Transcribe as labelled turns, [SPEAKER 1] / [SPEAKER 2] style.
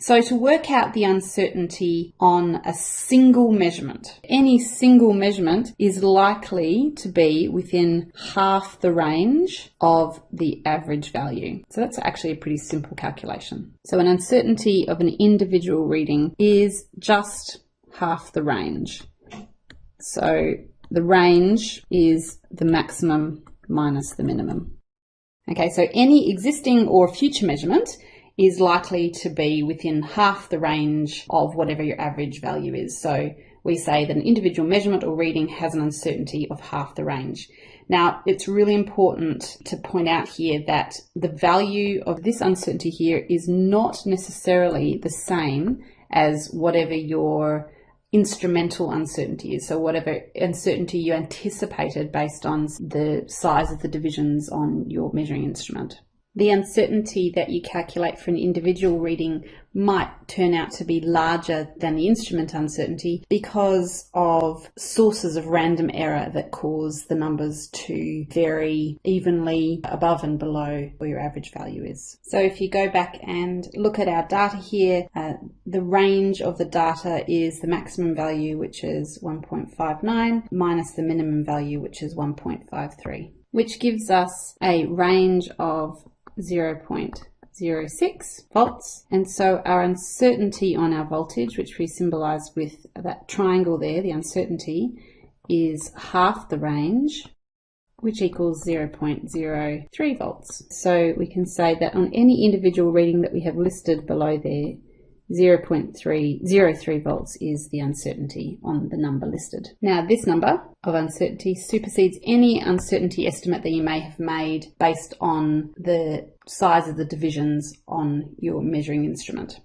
[SPEAKER 1] So to work out the uncertainty on a single measurement, any single measurement is likely to be within half the range of the average value. So that's actually a pretty simple calculation. So an uncertainty of an individual reading is just half the range. So the range is the maximum minus the minimum. Okay, so any existing or future measurement is likely to be within half the range of whatever your average value is. So we say that an individual measurement or reading has an uncertainty of half the range. Now, it's really important to point out here that the value of this uncertainty here is not necessarily the same as whatever your instrumental uncertainty is. So whatever uncertainty you anticipated based on the size of the divisions on your measuring instrument the uncertainty that you calculate for an individual reading might turn out to be larger than the instrument uncertainty because of sources of random error that cause the numbers to vary evenly above and below where your average value is. So if you go back and look at our data here, uh, the range of the data is the maximum value, which is 1.59, minus the minimum value, which is 1.53 which gives us a range of 0.06 volts. And so our uncertainty on our voltage, which we symbolize with that triangle there, the uncertainty, is half the range, which equals 0.03 volts. So we can say that on any individual reading that we have listed below there, 0.303 volts is the uncertainty on the number listed. Now this number of uncertainty supersedes any uncertainty estimate that you may have made based on the size of the divisions on your measuring instrument.